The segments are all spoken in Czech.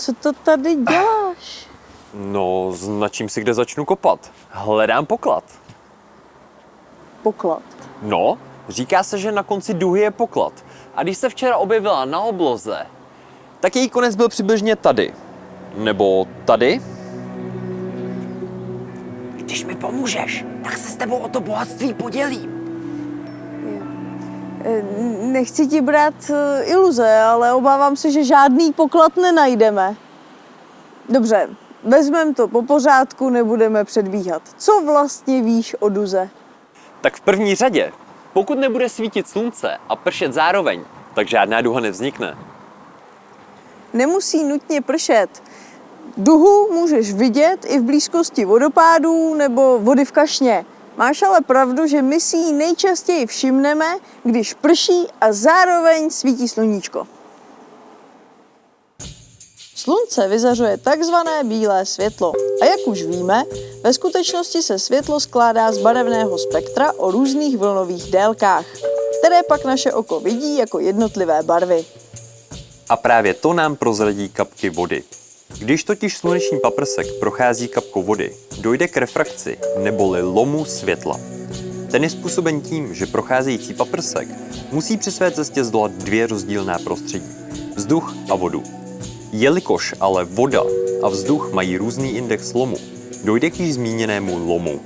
Co to tady děláš? No, značím si, kde začnu kopat. Hledám poklad. Poklad. No, říká se, že na konci duhy je poklad. A když se včera objevila na obloze, tak její konec byl přibližně tady. Nebo tady? Když mi pomůžeš, tak se s tebou o to bohatství podělím. Eh, Nechci ti brát eh, iluze, ale obávám se, že žádný poklad nenajdeme. Dobře, vezmeme to po pořádku, nebudeme předbíhat. Co vlastně víš o Duze? Tak v první řadě, pokud nebude svítit slunce a pršet zároveň, tak žádná duha nevznikne. Nemusí nutně pršet. Duhu můžeš vidět i v blízkosti vodopádů nebo vody v kašně. Máš ale pravdu, že my si ji nejčastěji všimneme, když prší a zároveň svítí sluníčko. Slunce vyzařuje takzvané bílé světlo. A jak už víme, ve skutečnosti se světlo skládá z barevného spektra o různých vlnových délkách, které pak naše oko vidí jako jednotlivé barvy. A právě to nám prozradí kapky vody. Když totiž sluneční paprsek prochází kapkou vody, dojde k refrakci neboli lomu světla. Ten je způsoben tím, že procházející paprsek musí při své cestě zdolat dvě rozdílná prostředí. Vzduch a vodu. Jelikož ale voda a vzduch mají různý index lomu, dojde k již zmíněnému lomu.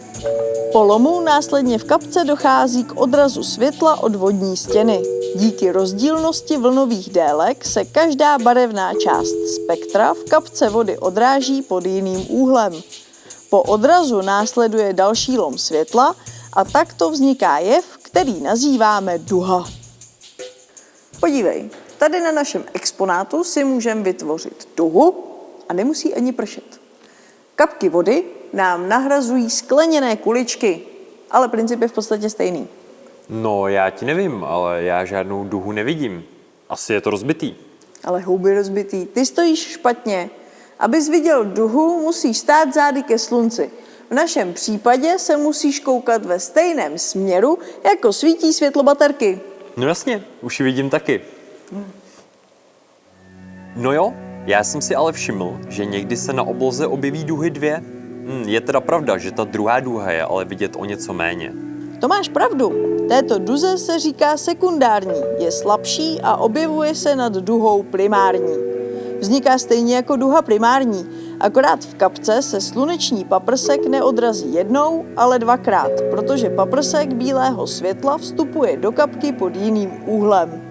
Po lomu následně v kapce dochází k odrazu světla od vodní stěny. Díky rozdílnosti vlnových délek se každá barevná část spektra v kapce vody odráží pod jiným úhlem. Po odrazu následuje další lom světla a takto vzniká jev, který nazýváme duha. Podívej, tady na našem exponátu si můžeme vytvořit duhu a nemusí ani pršet. Kapky vody nám nahrazují skleněné kuličky, ale princip je v podstatě stejný. No, já ti nevím, ale já žádnou duhu nevidím. Asi je to rozbitý. Ale houby rozbitý, ty stojíš špatně. Abys viděl duhu, musíš stát zády ke slunci. V našem případě se musíš koukat ve stejném směru, jako svítí světlo baterky. No jasně, už ji vidím taky. No jo, já jsem si ale všiml, že někdy se na obloze objeví duhy dvě. Hm, je teda pravda, že ta druhá duha je ale vidět o něco méně. To máš pravdu. Této duze se říká sekundární, je slabší a objevuje se nad duhou primární. Vzniká stejně jako duha primární, akorát v kapce se sluneční paprsek neodrazí jednou, ale dvakrát, protože paprsek bílého světla vstupuje do kapky pod jiným úhlem.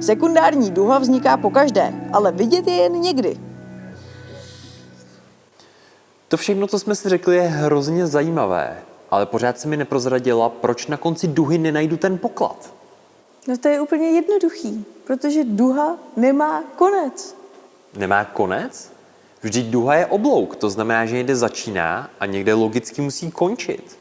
Sekundární duha vzniká po každé, ale vidět je jen někdy. To všechno, co jsme si řekli, je hrozně zajímavé, ale pořád se mi neprozradila, proč na konci duhy nenajdu ten poklad. No to je úplně jednoduchý, protože duha nemá konec. Nemá konec? Vždyť duha je oblouk, to znamená, že někde začíná a někde logicky musí končit.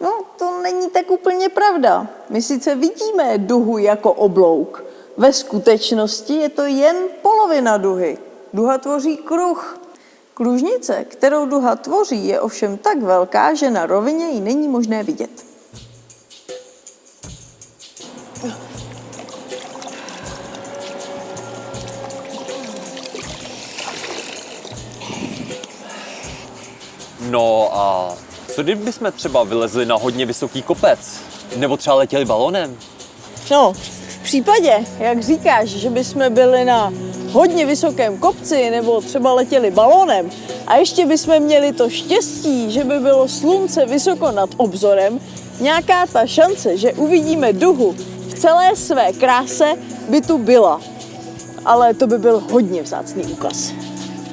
No, to není tak úplně pravda. My sice vidíme duhu jako oblouk. Ve skutečnosti je to jen polovina duhy. Duha tvoří kruh. Kružnice, kterou duha tvoří, je ovšem tak velká, že na rovině ji není možné vidět. No a co kdybychom třeba vylezli na hodně vysoký kopec? Nebo třeba letěli balonem? No, v případě, jak říkáš, že bychom byli na hodně vysokém kopci nebo třeba letěli balónem a ještě bychom měli to štěstí, že by bylo slunce vysoko nad obzorem, nějaká ta šance, že uvidíme duhu v celé své kráse, by tu byla. Ale to by byl hodně vzácný úkaz.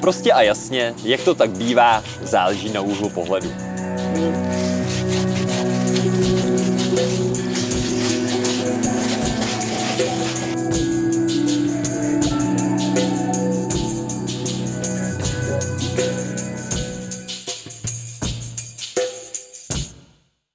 Prostě a jasně, jak to tak bývá, záleží na úhlu pohledu. Hmm.